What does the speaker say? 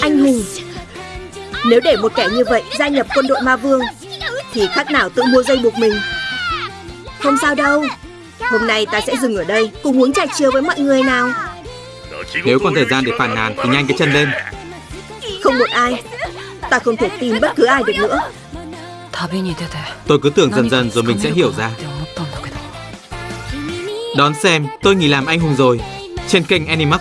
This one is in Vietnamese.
Anh hùng. Nếu để một kẻ như vậy gia nhập quân đội ma vương Thì khác nào tự mua dây buộc mình. Không sao đâu. Hôm nay ta sẽ dừng ở đây Cùng uống trà chiều với mọi người nào. Nếu còn thời gian để phản nàn thì nhanh cái chân lên. Không một ai. Ta không thể tin bất cứ ai được nữa. Tôi cứ tưởng dần dần rồi mình sẽ hiểu ra. Đón xem tôi nghỉ làm anh hùng rồi. Trên kênh Animax.